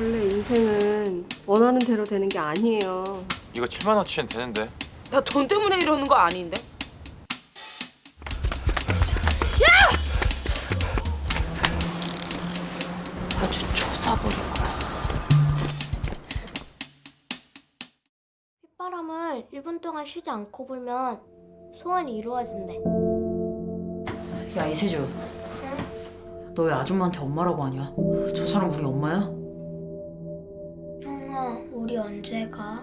인생은 원하는 대로 되는 게 아니에요. 이거 7만 원치엔 되는데. 나 돈 때문에 이러는 거 아닌데? 야! 아주 조사버릴 거야. 휘바람을 1분 동안 쉬지 않고 불면 소원이 이루어진대. 야 이세주 너왜 아줌마한테 엄마라고 하냐? 저 사람 우리 엄마야? 우리 언제 가?